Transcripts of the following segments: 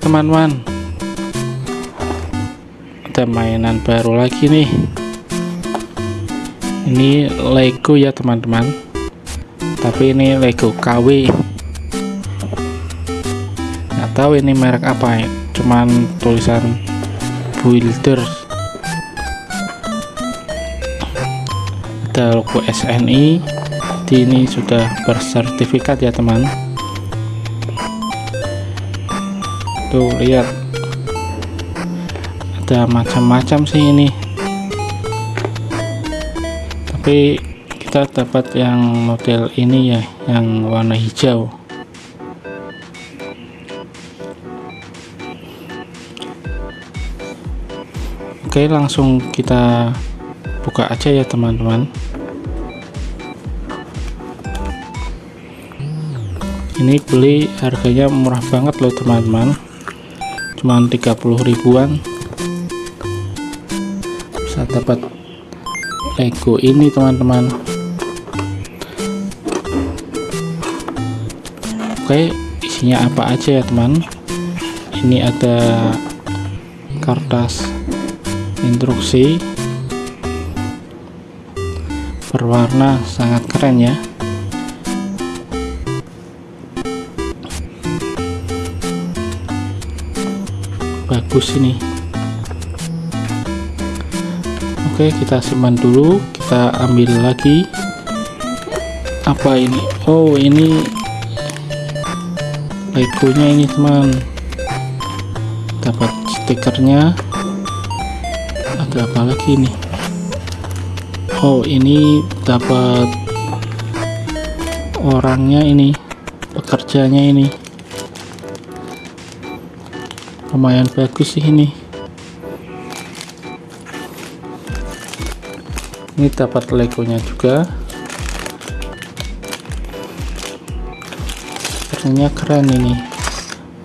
teman-teman. Ada mainan baru lagi nih. Ini Lego ya teman-teman. Tapi ini Lego KW nggak tahu ini merek apa ya. Cuman tulisan builder ada logo SNI ini sudah bersertifikat ya teman tuh lihat. Ada macam-macam sih ini. Tapi kita dapat yang model ini ya yang warna hijau. Oke langsung kita buka aja ya teman-teman. Ini beli harganya murah banget loh teman-teman cuman 30 ribuan. Bisa dapat Lego ini teman-teman. Oke isinya apa aja ya teman? Ini ada kertas instruksi. Berwarna sangat keren ya bagus ini. Oke kita simpan dulu. Kita ambil lagi. Apa ini? Oh ini legonya ini teman. Dapat stikernya. Ada apa lagi nih oh ini dapat orangnya ini pekerjanya ini lumayan bagus sih ini. Ini dapat legonya juga. Ternyata keren ini.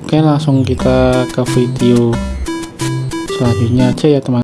Oke langsung kita ke video selanjutnya aja ya teman